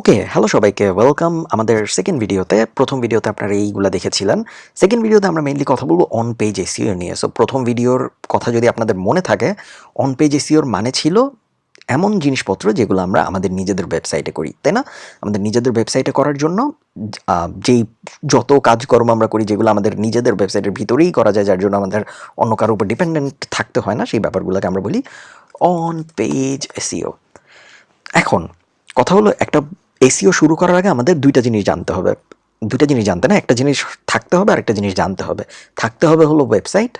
ওকে hello সবাইকে welcome আমাদের second ভিডিওতে প্রথম ভিডিওতে আপনারা এইগুলা দেখেছিলেন। সেকেন্ড ভিডিওতে আমরা মেইনলি কথা বলব অন পেজ এসিও নিয়ে। সো প্রথম ভিডিওর কথা যদি আপনাদের মনে থাকে অন পেজ এসিওর মানে ছিল এমন জিনিসপত্র যেগুলো আমরা আমাদের নিজেদের ওয়েবসাইটে করি, তাই না? আমাদের নিজেদের ওয়েবসাইটে করার জন্য যেই যত কাজকর্ম আমরা করি, যেগুলো আমাদের নিজেদের ওয়েবসাইটের ভিতরেই করা যায়, যার জন্য আমাদের অন্য কারোর উপর ডিপেন্ডেন্ট থাকতে হয় না, সেই ব্যাপারগুলোকে আমরা বলি অন পেজ এসিও এখন, কথা হলো একটা এসিও শুরু করার আগে আমাদের দুইটা জিনিস জানতে হবে। দুইটা জিনিস জানতে না, একটা জিনিস থাকতে হবে আর একটা জিনিস জানতে হবে। থাকতে হবে হলো ওয়েবসাইট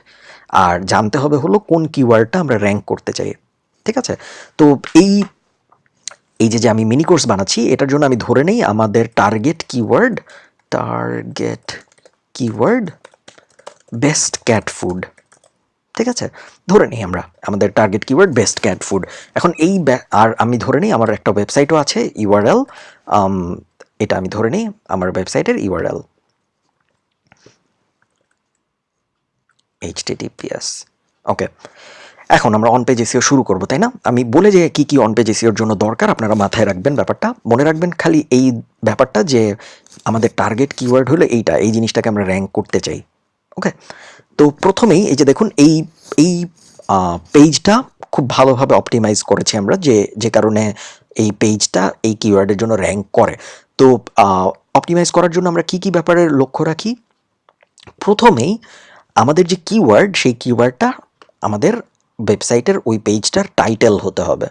আর জানতে হবে হলো কোন কিওয়ার্ডটা আমরা র্যাঙ্ক করতে চাই, ঠিক আছে? তো এই এই যে যে আমি মিনি কোর্স বানাচ্ছি, এটার জন্য আমি ধরে নেই আমাদের target keyword target keyword best cat food ঠিক আছে? ধরে নিই আমরা। আমাদের target keyword best cat food এখন এই আর আমি ধরে নিই, আমার একটা ওয়েবসাইটও আছে ইউআরএল এটা আমি ধরে নিই, আমার ওয়েবসাইটের ইউআরএল এইচটিটিপিএস ওকে এখন আমরা অন পেজ এসিও শুরু করব, তাই না? আমি বলে যে কি কি অন পেজ এসিওর জন্য দরকার, আপনারা মাথায় রাখবেন ব্যাপারটা। মনে রাখবেন খালি এই ব্যাপারটা যে আমাদের টার্গেট কিওয়ার্ড হলো এইটা, এই জিনিসটাকে আমরা র্যাঙ্ক করতে চাই। ওকে তো প্রথমেই এই যে দেখুন, এই এই পেজটা খুব ভালোভাবে অপটিমাইজ করেছি আমরা যে যে কারণে এই পেজটা এই কিওয়ার্ডের জন্য র্যাঙ্ক করে। তো অপটিমাইজ করার জন্য আমরা কি কি ব্যাপারের লক্ষ্য রাখি? প্রথমেই আমাদের যে কিওয়ার্ড সেই কিওয়ার্ডটা আমাদের ওয়েবসাইটের ওই পেজটার টাইটেল হতে হবে।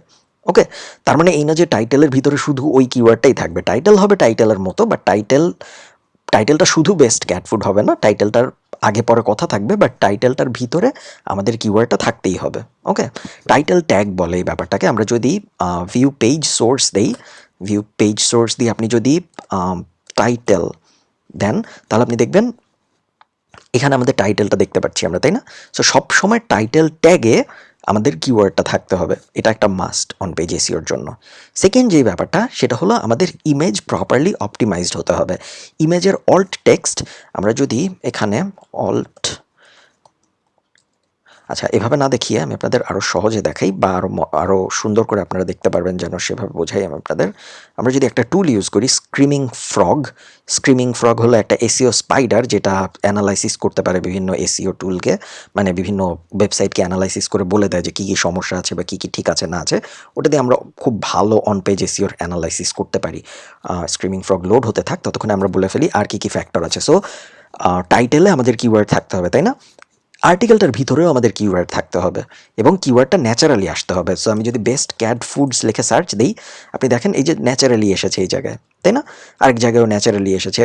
ওকে তার মানে এই না যে টাইটেলের ভিতরে শুধু ওই কিওয়ার্ডটাই থাকবে। টাইটেল হবে টাইটেলের মতো বাট টাইটেল টাইটেলটা শুধু বেস্ট ক্যাট ফুড হবে না। টাইটেলটার আগে পরে কথা থাকবে বাট টাইটেলটার ভিতরে আমাদের কিওয়ার্ডটা থাকতেই হবে ওকে টাইটেল ট্যাগ বলে এই ব্যাপারটাকে। আমরা যদি ভিউ পেজ সোর্স দেই ভিউ পেজ সোর্স দিয়ে আপনি যদি টাইটেল দেন, তাহলে আপনি দেখবেন এখানে আমাদের টাইটেলটা দেখতে পাচ্ছি আমরা, তাই না? সো সবসময় টাইটেল ট্যাগে আমাদের কিওয়ার্ডটা থাকতে হবে। এটা একটা মাস্ট অন পেজ এসিওর জন্য। সেকেন্ড যে ব্যাপারটা, সেটা হলো আমাদের ইমেজ প্রপারলি অপটিমাইজড হতে হবে। ইমেজের অল্ট টেক্সট আমরা যদি এখানে অল্ট আচ্ছা এভাবে না দেখিয়ে আমি আপনাদের আরও সহজে দেখাই বা আরও আরও সুন্দর করে আপনারা দেখতে পারবেন যেন সেভাবে বোঝাই আমি আপনাদের। আমরা যদি একটা টুল ইউজ করি স্ক্রিমিং ফ্রগ স্ক্রিমিং ফ্রগ হলো একটা এসিও স্পাইডার যেটা অ্যানালাইসিস করতে পারে বিভিন্ন এসিও টুলকে মানে বিভিন্ন ওয়েবসাইটকে অ্যানালাইসিস করে বলে দেয় যে কী কী সমস্যা আছে বা কী কী ঠিক আছে না আছে। ওটা দিয়ে আমরা খুব ভালো অন পেজ এসিওর অ্যানালাইসিস করতে পারি। স্ক্রিমিং ফ্রগ লোড হতে থাক, ততক্ষণে আমরা বলে ফেলি আর কী কী ফ্যাক্টর আছে। সো টাইটেলে আমাদের কিওয়ার্ড থাকতে হবে, তাই না? আর্টিকেলটার ভিতরেও আমাদের কিওয়ার্ড থাকতে হবে এবং কিওয়ার্ডটা ন্যাচারালি আসতে হবে। সো আমি যদি বেস্ট ক্যাট ফুডস লিখে সার্চ দিই, আপনি দেখেন এই যে ন্যাচারালি এসেছে এই জায়গায়, তাই না? আরেক জায়গায়ও ন্যাচারালি এসেছে।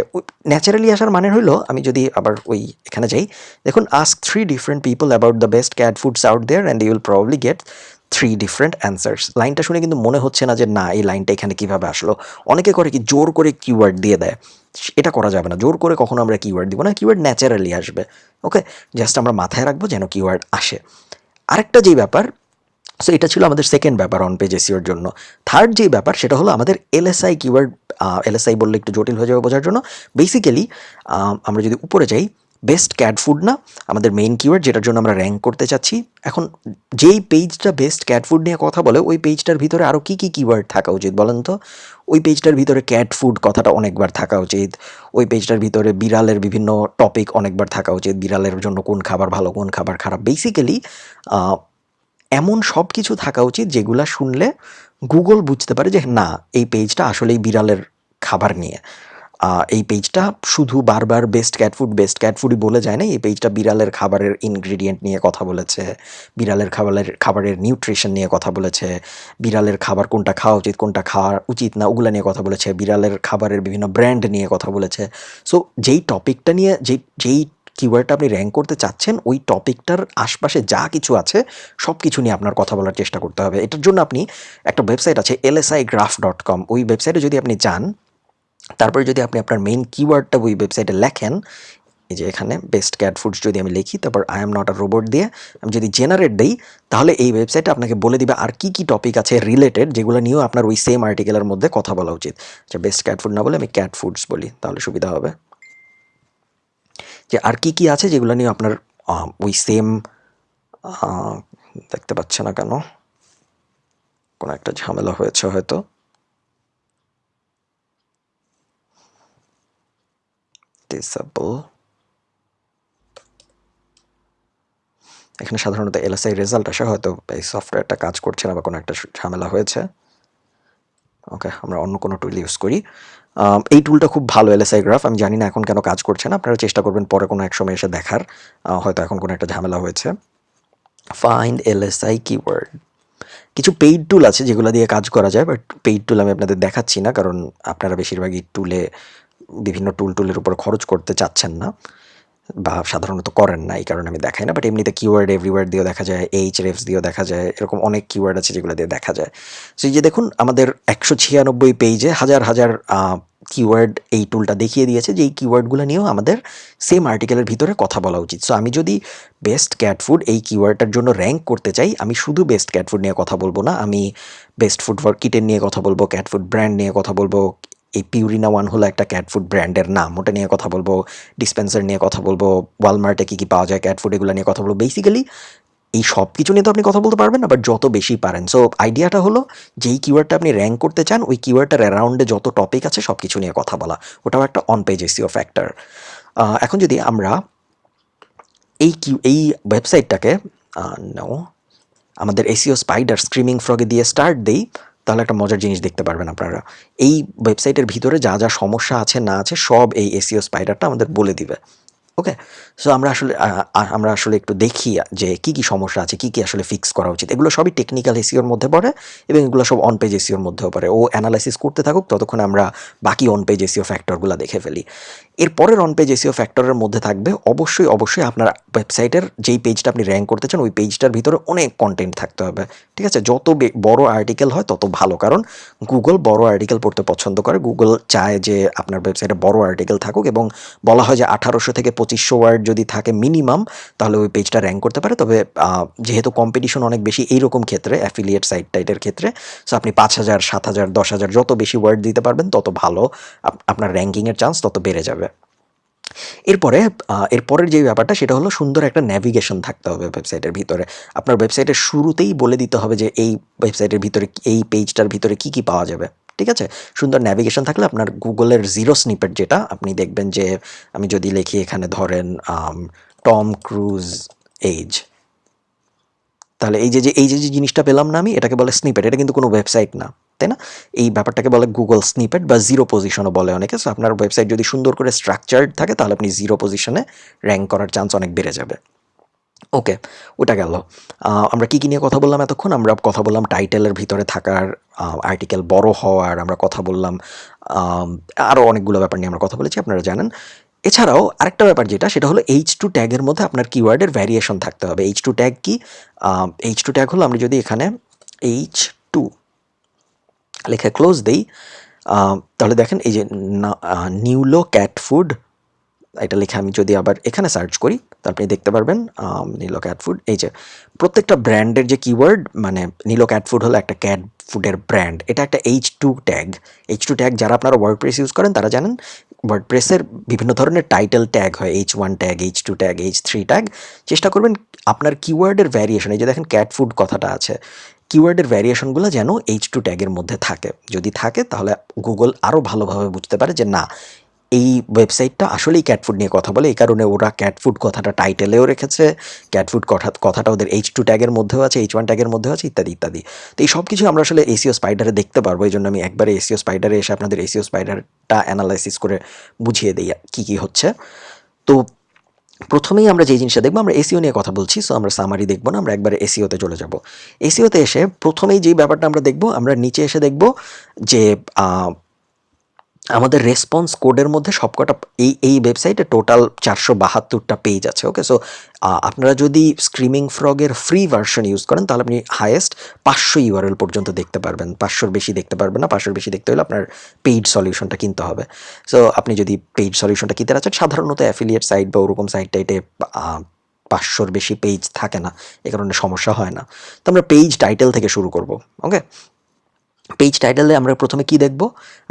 ন্যাচারালি আসার মানে হলো আমি যদি আবার ওই এখানে যাই, দেখুন ask three different people about the best cat foods out there and you will probably get three different answers লাইনটা শুনে কিন্তু মনে হচ্ছে না যে, না, এই লাইনটা এখানে কীভাবে আসলো? অনেকে করে কি, জোর করে কিওয়ার্ড দিয়ে দেয়। এটা করা যাবে না। জোর করে কখনো আমরা কিওয়ার্ড দিব না কিওয়ার্ড ন্যাচারালি আসবে। ওকে জাস্ট আমরা মাথায় রাখব যেন কিওয়ার্ড আসে। আরেকটা যেই ব্যাপার সো এটা ছিল আমাদের সেকেন্ড ব্যাপার অন পেজ এসিওর জন্য। থার্ড যে ব্যাপার, সেটা হলো আমাদের এলএসআই কিওয়ার্ড এলএসআই বললে একটু জটিল হয়ে যাবে বোঝার জন্য। বেসিক্যালি আমরা যদি উপরে যাই বেস্ট ক্যাট ফুড না, আমাদের মেইন কিওয়ার্ড যেটার জন্য আমরা র্যাঙ্ক করতে চাচ্ছি। এখন যেই পেজটা বেস্ট ক্যাট ফুড নিয়ে কথা বলে, ওই পেজটার ভিতরে আরও কী কী কিওয়ার্ড থাকা উচিত বলেন তো? ওই পেজটার ভিতরে ক্যাট ফুড কথাটা অনেকবার থাকা উচিত। ওই পেজটার ভিতরে বিড়ালের বিভিন্ন টপিক অনেকবার থাকা উচিত। বিড়ালের জন্য কোন খাবার ভালো, কোন খাবার খারাপ। বেসিক্যালি এমন সব কিছু থাকা উচিত যেগুলা শুনলে গুগল বুঝতে পারে যে না, এই পেজটা আসলেই বিড়ালের খাবার নিয়ে। এই পেজটা শুধু বারবার best cat food best cat ফুডই বলে যায় না, এই পেজটা বিড়ালের খাবারের ইনগ্রিডিয়েন্ট নিয়ে কথা বলেছে, বিড়ালের খাবারের খাবারের নিউট্রিশন নিয়ে কথা বলেছে, বিড়ালের খাবার কোনটা খাওয়া উচিত, কোনটা খাওয়া উচিত না, ওগুলা নিয়ে কথা বলেছে, বিড়ালের খাবারের বিভিন্ন ব্র্যান্ড নিয়ে কথা বলেছে। সো যেই টপিকটা নিয়ে যেই যেই কিওয়ার্ডটা আপনি র্যাঙ্ক করতে চাচ্ছেন, ওই টপিকটার আশপাশে যা কিছু আছে সব কিছু নিয়ে আপনার কথা বলার চেষ্টা করতে হবে। এটার জন্য আপনি একটা ওয়েবসাইট আছে এলএসআই গ্রাফ ডট কম ওই ওয়েবসাইটে যদি আপনি যান তারপরে যদি আপনি আপনার মেইন কিওয়ার্ডটা ওই ওয়েবসাইটে লেখেন, এই যে এখানে বেস্ট ক্যাট ফুডস যদি আমি লিখি, তারপর I am not a robot দিয়ে আমি যদি জেনারেট দিই, তাহলে এই ওয়েবসাইটে আপনাকে বলে দিবে আর কি কি টপিক আছে রিলেটেড যেগুলো নিয়েও আপনার ওই সেম আর্টিকেলের মধ্যে কথা বলা উচিত। আচ্ছা বেস্ট ক্যাট ফুড না বলে আমি ক্যাট ফুডস বলি, তাহলে সুবিধা হবে। যে আর কি কি আছে যেগুলো নিয়ে আপনার ওই সেম দেখতে পাচ্ছে না কেন? কোনো একটা ঝামেলা হয়েছে হয়তো। ডিসেবল এখানে সাধারণত এলএসআই রেজাল্ট আসে, হয়তো এই সফটওয়্যারটা কাজ করছে না বা কোনো একটা ঝামেলা হয়েছে। ওকে, আমরা অন্য কোনো টুল ইউজ করি। এই টুলটা খুব ভালো এলএসআই গ্রাফ আমি জানি না এখন কেন কাজ করছে না, আপনারা চেষ্টা করবেন পরে কোনো এক সময় এসে দেখার। হয়তো এখন কোনো একটা ঝামেলা হয়েছে। ফাইন্ড এলএসআই কিওয়ার্ড কিছু পেইড টুল আছে যেগুলো দিয়ে কাজ করা যায় বাট পেইড টুল আমি আপনাদের দেখাচ্ছি না, কারণ আপনারা বেশিরভাগই টুলে বিভিন্ন টুল টুলের উপর খরচ করতে চাচ্ছেন না বা সাধারণত করেন না, এই কারণে আমি দেখাই না বাট এমনিতে কিওয়ার্ড এভরিওয়ার্ড দিয়েও দেখা যায় এইচ রেফস দিয়েও দেখা যায়, এরকম অনেক কিওয়ার্ড আছে যেগুলো দিয়ে দেখা যায়। সো এই যে দেখুন, আমাদের একশো ছিয়ানব্বই পেজে হাজার হাজার কিওয়ার্ড এই টুলটা দেখিয়ে দিয়েছে, যে এই কিওয়ার্ডগুলো নিয়েও আমাদের সেম আর্টিকেলের ভিতরে কথা বলা উচিত। সো আমি যদি বেস্ট ক্যাট ফুড এই কিওয়ার্ডটার জন্য র্যাঙ্ক করতে চাই, আমি শুধু বেস্ট ক্যাট ফুড নিয়ে কথা বলব না, আমি বেস্ট ফুড ফর কিটেন নিয়ে কথা বলব ক্যাট ফুড ব্র্যান্ড নিয়ে কথা বলব এই পিউরিনা ওয়ান হলো একটা ক্যাট ফুড ব্র্যান্ডের নাম। ওটা নিয়ে কথা বলব ডিসপেন্সার নিয়ে কথা বলব ওয়ালমার্টে কী কী পাওয়া যায় ক্যাট ফুড এগুলো নিয়ে কথা বলব। বেসিক্যালি এই সব কিছু নিয়ে তো আপনি কথা বলতে পারবেন না বাট যত বেশি পারেন। সো আইডিয়াটা হলো, যেই কিওয়ার্ডটা আপনি র্যাঙ্ক করতে চান, ওই কিওয়ার্ডটার অ্যারাউন্ডে যত টপিক আছে সব কিছু নিয়ে কথা বলা। ওটাও একটা অন পেজ এসিও ফ্যাক্টর এখন যদি আমরা এই কিউ, এই ওয়েবসাইটটাকে নো আমাদের এসিও স্পাইডার স্ক্রিমিং ফ্রগে দিয়ে স্টার্ট দেই তাহলে একটা মজার জিনিস দেখতে পারবেন আপনারা। এই ওয়েবসাইটের ভিতরে যা যা সমস্যা আছে, না আছে, সব এই এসিও স্পাইডারটা আমাদের বলে দিবে। ওকে সো আমরা আসলে আমরা আসলে একটু দেখি যে কি কি সমস্যা আছে, কি কি আসলে ফিক্স করা উচিত। এগুলো সবই টেকনিক্যাল এসিওর মধ্যে পড়ে এবং এগুলো সব অন পেজ এসিওর মধ্যেও পড়ে। ও অ্যানালাইসিস করতে থাকুক, ততক্ষণ আমরা বাকি অন পেজ এসিও ফ্যাক্টরগুলো দেখে ফেলি। এর পরের অন পেজ এসিও ফ্যাক্টরের মধ্যে থাকবে। অবশ্যই অবশ্যই আপনার ওয়েবসাইটের যেই পেজটা আপনি র্যাঙ্ক করতে চান, ওই পেজটার ভিতরে অনেক কন্টেন্ট থাকতে হবে। ঠিক আছে? যত বড় আর্টিকেল হয়, তত ভালো। কারণ গুগল বড় আর্টিকেল পড়তে পছন্দ করে। গুগল চায় যে আপনার ওয়েবসাইটে বড় আর্টিকেল থাকুক এবং বলা হয় যে আঠারোশো থেকে পঁচিশশো ওয়ার্ড যদি থাকে মিনিমাম তাহলে ওই পেজটা র্যাঙ্ক করতে পারে। তবে যেহেতু কম্পিটিশন অনেক বেশি এইরকম ক্ষেত্রে অ্যাফিলিয়েট সাইট টাইটের ক্ষেত্রে সো আপনি পাঁচ হাজার, সাত হাজার, দশ হাজার, যত বেশি ওয়ার্ড দিতে পারবেন, তত ভালো আপ- আপনার র্যাঙ্কিংয়ের চান্স তত বেড়ে যাবে। এরপরে এরপরের যে ব্যাপারটা সেটা হলো সুন্দর একটা ন্যাভিগেশন থাকতে হবে ওয়েবসাইটের ভিতরে। আপনার ওয়েবসাইটের শুরুতেই বলে দিতে হবে যে এই ওয়েবসাইটের ভিতরে এই পেজটার ভিতরে কি কি পাওয়া যাবে, ঠিক আছে? সুন্দর ন্যাভিগেশন থাকলে আপনার গুগলের জিরো স্নিপেট যেটা, আপনি দেখবেন যে আমি যদি লিখি এখানে ধরেন টম ক্রুজ এজ তাহলে এই যে এই যে জিনিসটা পেলাম না আমি, এটাকে বলে স্নিপেট এটা কিন্তু কোনো ওয়েবসাইট না। তাই না। এই ব্যাপারটাকে বলে গুগল স্নিপেট বা জিরো পজিশনও বলে অনেকে। সো আপনার ওয়েবসাইট যদি সুন্দর করে স্ট্রাকচার্ড থাকে, তাহলে আপনি জিরো পজিশনে র্যাঙ্ক করার চান্স অনেক বেড়ে যাবে। ওকে ওটা গেল। আমরা কী কী নিয়ে কথা বললাম এতক্ষণ? আমরা কথা বললাম টাইটেলের ভিতরে থাকার আর্টিকেল বড় হওয়ার, আমরা কথা বললাম আরও অনেকগুলো ব্যাপার নিয়ে আমরা কথা বলেছি, আপনারা জানেন। এছাড়াও আরেকটা ব্যাপার যেটা, সেটা হলো এইচ টু ট্যাগের মধ্যে আপনার কিওয়ার্ডের ভ্যারিয়েশন থাকতে হবে। এইচ টু ট্যাগ কি? এইচ টু ট্যাগ হলো, আমরা যদি এখানে এইচ লেখা ক্লোজ দেই তাহলে দেখেন এই যে নিউলো ক্যাট ফুড এটা লিখে আমি যদি আবার এখানে সার্চ করি, তো আপনি দেখতে পারবেন নীলো ক্যাট ফুড এই যে প্রত্যেকটা ব্র্যান্ডের যে কিওয়ার্ড মানে নীলো ক্যাট ফুড হলো একটা ক্যাট ফুডের ব্র্যান্ড এটা একটা H two tag H two tag যারা আপনারা ওয়ার্ড প্রেস ইউজ করেন, তারা জানেন ওয়ার্ড প্রেসের বিভিন্ন ধরনের টাইটেল ট্যাগ হয় H one tag H two tag H three tag চেষ্টা করবেন আপনার কিওয়ার্ডের ভ্যারিয়েশন এই যে দেখেন ক্যাট ফুড কথাটা আছে কিওয়ার্ডের ভ্যারিয়েশনগুলো যেন এইচ টু ট্যাগের মধ্যে থাকে। যদি থাকে, তাহলে গুগল আরও ভালোভাবে বুঝতে পারে যে না, এই ওয়েবসাইটটা আসলেই ক্যাটফুড নিয়ে কথা বলে। এই কারণে ওরা ক্যাটফুড কথাটা টাইটেলেও রেখেছে ক্যাটফুড কথা, কথাটা ওদের এইচ টু ট্যাগের মধ্যেও আছে এইচ ওয়ান ট্যাগের মধ্যেও আছে, ইত্যাদি ইত্যাদি। তো এই সব কিছু আমরা আসলে এসিও স্পাইডারে দেখতে পারব। এই জন্য আমি একবারে এসিও স্পাইডারে এসে আপনাদের এসিও স্পাইডারটা অ্যানালাইসিস করে বুঝিয়ে দিই কী কী হচ্ছে। তো প্রথমেই আমরা যে জিনিসটা দেখব, আমরা এসিও নিয়ে কথা বলছি সো আমরা সামারি দেখব না, আমরা একবার এসিওতে চলে যাব। এসিওতে এসে প্রথমেই যেই ব্যাপারটা আমরা দেখব, আমরা নিচে এসে দেখব যে আমাদের রেসপন্স কোডের মধ্যে সবকটা এই এই ওয়েবসাইটে টোটাল চারশো বাহাত্তরটা পেজ আছে ওকে সো আপনারা যদি স্ক্রিমিং ফ্রগের ফ্রি ভার্সন ইউজ করেন, তাহলে আপনি হায়েস্ট পাঁচশো ইউআরএল পর্যন্ত দেখতে পারবেন। পাঁচশোর বেশি দেখতে পারবেন না, পাঁচশোর বেশি দেখতে হলে আপনার পেইড সলিউশনটা কিনতে হবে। সো আপনি যদি পেইড সলিউশনটা কিনতে চান, সাধারণত অ্যাফিলিয়েট সাইট বা ওরকম সাইট টাইটে পাঁচশোর বেশি পেজ থাকে না, এ কারণে সমস্যা হয় না। তো আমরা পেজ টাইটেল থেকে শুরু করব ওকে পেজ টাইটেলে আমরা প্রথমে কি দেখব?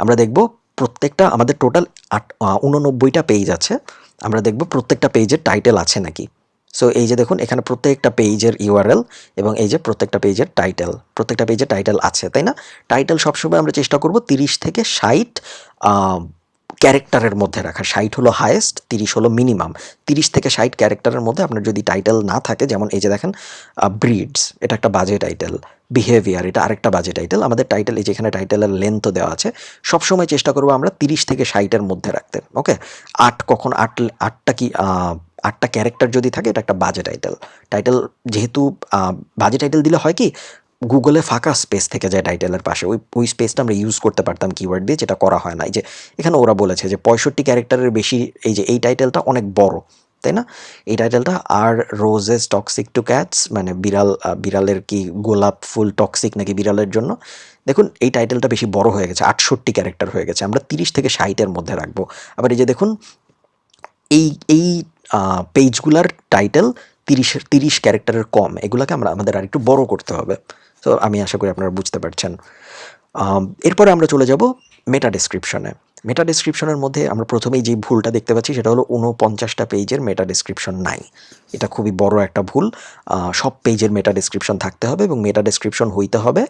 আমরা দেখব প্রত্যেকটা আমাদের টোটাল আট উননব্বইটা পেজ আছে। আমরা দেখব প্রত্যেকটা পেজের টাইটেল আছে নাকি। সো এই যে দেখুন, এখানে প্রত্যেকটা পেজের ইউআরএল এবং এই যে প্রত্যেকটা পেজের টাইটেল প্রত্যেকটা পেজের টাইটেল আছে, তাই না? টাইটেল সবসময় আমরা চেষ্টা করব তিরিশ থেকে ষাট ক্যারেক্টারের মধ্যে রাখা। ষাট হলো হায়েস্ট তিরিশ হলো মিনিমাম তিরিশ থেকে ষাট ক্যারেক্টারের মধ্যে আপনার যদি টাইটেল না থাকে, যেমন এই যে দেখেন ব্রিডস এটা একটা বাজে টাইটেল বিহেভিয়ার এটা আরেকটা বাজে টাইটেল আমাদের টাইটেল এই যেখানে টাইটেলের লেন্থও দেওয়া আছে, সবসময় চেষ্টা করব আমরা তিরিশ থেকে ষাটের মধ্যে রাখতে ওকে আট কখন, আট, আটটা কি আটটা ক্যারেক্টার যদি থাকে, এটা একটা বাজে টাইটেল টাইটেল যেহেতু বাজে টাইটেল দিলে হয় কি গুগলে ফাঁকা স্পেস থেকে যায় টাইটেলের পাশে। ওই ওই স্পেসটা আমরা ইউজ করতে পারতাম কিওয়ার্ড দিয়ে, যেটা করা হয় না। এই যে, এখানে ওরা বলেছে যে পঁয়ষট্টি ক্যারেক্টারের বেশি, এই যে, এই টাইটেলটা অনেক বড়, তাই না? এই টাইটেলটা আর রোজেস টক্সিক টু ক্যাটস মানে বিড়াল বিড়ালের কি গোলাপ ফুল টক্সিক নাকি বিড়ালের জন্য? দেখুন, এই টাইটেলটা বেশি বড় হয়ে গেছে, আটষট্টি ক্যারেক্টার হয়ে গেছে। আমরা তিরিশ থেকে ষাটের মধ্যে রাখব। আবার এই যে দেখুন, এই এই পেজগুলার টাইটেল তিরিশের তিরিশ ক্যারেক্টারের কম। এগুলোকে আমরা, আমাদের আর একটু বড় করতে হবে। তো আমি আশা করি আপনারা বুঝতে পারছেন। এরপরে আমরা চলে যাব মেটা ডেসক্রিপশনে মেটা ডেসক্রিপশনের মধ্যে আমরা প্রথমেই যে ভুলটা দেখতে পাচ্ছি, সেটা হলো উনপঞ্চাশটা পেজের মেটা ডেসক্রিপশন নাই। এটা খুবই বড় একটা ভুল। সব পেজের মেটা ডেসক্রিপশন থাকতে হবে এবং মেটা ডেসক্রিপশন হইতে হবে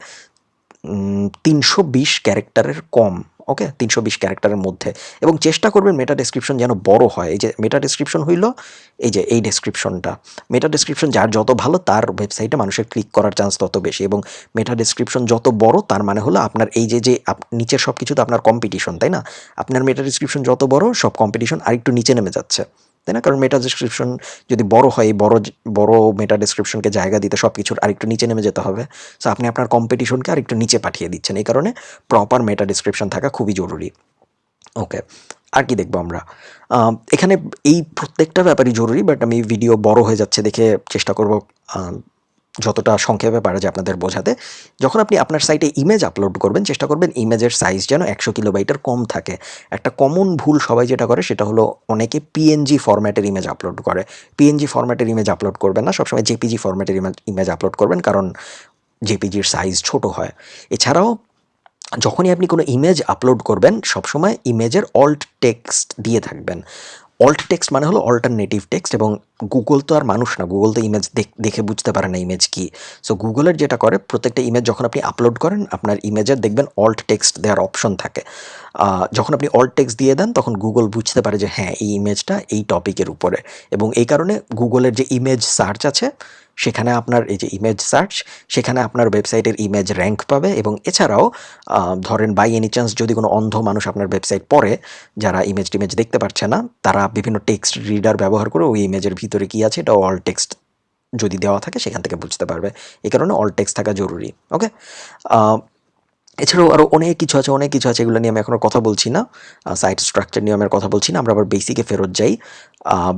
তিনশো বিশ ক্যারেক্টারের কম ওকে তিনশো বিশ ক্যারেক্টারের মধ্যে। এবং চেষ্টা করবেন মেটা ডেসক্রিপশন যেন বড় হয়। এই যে মেটা ডেসক্রিপশন হইল, এই যে এই ডেসক্রিপশনটা মেটা ডেসক্রিপশন যার যত ভালো, তার ওয়েবসাইটে মানুষের ক্লিক করার চান্স তত বেশি। এবং মেটা ডেসক্রিপশন যত বড়, তার মানে হলো আপনার এই যে যে নিচের সব কিছু তো আপনার কম্পিটিশন তাই না? আপনার মেটা ডেসক্রিপশন যত বড়, সব কম্পিটিশন আরেকটু নিচে নেমে যাচ্ছে। তাই না? কারণ মেটা ডিসক্রিপশন যদি বড় হয় বড় বড় মেটা ডিসক্রিপশনকে জায়গা দিতে সব কিছুর আরেকটু নিচে নেমে যেতে হবে। সো আপনি আপনার কম্পিটিশনকে আরেকটু নিচে পাঠিয়ে দিচ্ছেন। এই কারণে প্রপার মেটা ডিসক্রিপশন থাকা খুবই জরুরি। ওকে আর কি দেখব আমরা? এখানে এই প্রত্যেকটা ব্যাপারই জরুরি বাট আমি ভিডিও বড় হয়ে যাচ্ছে দেখে চেষ্টা করব যতটা সংক্ষেপে পারা যায় আপনাদের বোঝাতে, যখন আপনি আপনার সাইটে ইমেজ আপলোড করবেন, চেষ্টা করবেন ইমেজের সাইজ যেন একশো কিলোবাইটের কম থাকে। একটা কমন ভুল সবাই যেটা করে, সেটা হলো অনেকে পিএনজি ফরম্যাটের ইমেজ আপলোড করে। পিএনজি ফরম্যাটের ইমেজ আপলোড করবেন না, সবসময় জেপিজি ফরম্যাটের ইমেজ আপলোড করবেন, কারণ জেপিজির সাইজ ছোট হয়। এছাড়াও, যখনই আপনি কোনো ইমেজ আপলোড করবেন, সবসময় ইমেজের অল্ট টেক্সট দিয়ে থাকবেন। অল্ট টেক্সট মানে হলো অল্টারনেটিভ টেক্সট এবং গুগল তো আর মানুষ না। গুগল তো ইমেজ দেখে বুঝতে পারে না ইমেজ কি। সো গুগলের যেটা করে, প্রত্যেকটা ইমেজ যখন আপনি আপলোড করেন, আপনার ইমেজের দেখবেন অল্ট টেক্সট দেওয়ার অপশন থাকে। যখন আপনি অল্ট টেক্সট দিয়ে দেন, তখন গুগল বুঝতে পারে যে হ্যাঁ এই ইমেজটা এই টপিকের উপরে। এবং এই কারণে গুগলের যে ইমেজ সার্চ আছে, সেখানে আপনার এই যে ইমেজ সার্চ সেখানে আপনার ওয়েবসাইটের ইমেজ র্যাঙ্ক পাবে। এবং এছাড়াও ধরেন বাই এনি চান্স যদি কোনো অন্ধ মানুষ আপনার ওয়েবসাইট পড়ে, যারা ইমেজ টিমেজ দেখতে পারছে না, তারা বিভিন্ন টেক্সট রিডার ব্যবহার করে ওই ইমেজের ভিতরে কী আছে এটা অল টেক্সট যদি দেওয়া থাকে সেখান থেকে বুঝতে পারবে। এই কারণে অল টেক্সট থাকা জরুরি ওকে এছাড়াও আরও অনেক কিছু আছে, অনেক কিছু আছে এগুলো নিয়ে আমি এখনও কথা বলছি না। সাইট স্ট্রাকচার নিয়ে আমি কথা বলছি না, আমরা আবার বেসিকে ফেরত যাই।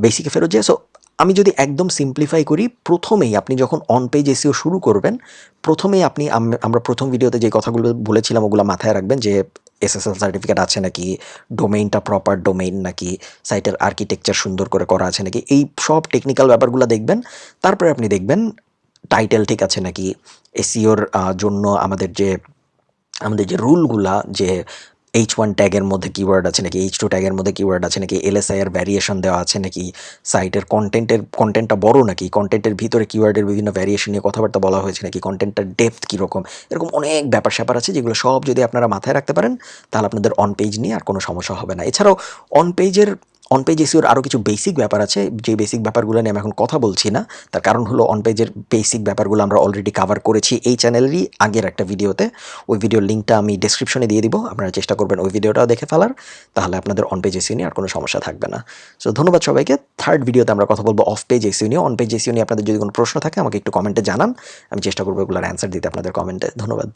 বেসিকে ফেরত যাই সো আমি যদি একদম সিম্পলিফাই করি, প্রথমেই আপনি যখন অন পেজ এসিও শুরু করবেন, প্রথমেই আপনি আমরা প্রথম ভিডিওতে যে কথাগুলো বলেছিলাম, ওগুলো মাথায় রাখবেন যে এসএসএল সার্টিফিকেট আছে নাকি ডোমেইনটা প্রপার ডোমেইন নাকি সাইটের আর্কিটেকচার সুন্দর করে করা আছে নাকি, এই সব টেকনিক্যাল ব্যাপারগুলো দেখবেন। তারপরে আপনি দেখবেন টাইটেল ঠিক আছে নাকি এসিওর জন্য আমাদের যে আমাদের যে রুলগুলা যে এইচ ওয়ান ট্যাগের মধ্যে কিওয়ার্ড আছে নাকি? এইচ টু ট্যাগের মধ্যে কিওয়ার্ড আছে নাকি? এলএসআইয়ের ভ্যারিয়েশন দেওয়া আছে নাকি? সাইটের কন্টেন্টের কন্টেন্টটা বড় নাকি? কন্টেন্টের ভিতরে কিওয়ার্ডের বিভিন্ন ভ্যারিয়েশন নিয়ে কথাবার্তা বলা হয়েছে নাকি? কন্টেন্টটার ডেপথ কীরকম? এরকম অনেক ব্যাপার স্যাপার আছে যেগুলো সব যদি আপনারা মাথায় রাখতে পারেন, তাহলে আপনাদের অন পেজ নিয়ে আর কোনো সমস্যা হবে না। এছাড়াও অন পেজের অন পেজ এসিওর আরও কিছু বেসিক ব্যাপার আছে যে বেসিক ব্যাপারগুলো নিয়ে আমি এখন কথা বলছি না, তার কারণ হলো অন পেজের বেসিক ব্যাপারগুলো আমরা অলরেডি কভার করেছি এই চ্যানেলেরই আগের একটা ভিডিওতে ওই ভিডিওর লিঙ্কটা আমি ডেসক্রিপশনে দিয়ে দিব, আপনারা চেষ্টা করবেন ওই ভিডিওটাও দেখে ফেলার, তাহলে আপনাদের অন পেজ এসিও নিয়ে আর কোনো সমস্যা থাকবে না। সো ধন্যবাদ সবাইকে। থার্ড ভিডিওতে আমরা কথা বলব অফ পেজ এসিও নিয়ে। অন পেজ এসিও নিয়ে আপনাদের যদি কোনো প্রশ্ন থাকে, আমাকে একটু কমেন্টে জানান, আমি চেষ্টা করব এগুলোর অ্যান্সার দিতে আপনাদের কমেন্টে ধন্যবাদ।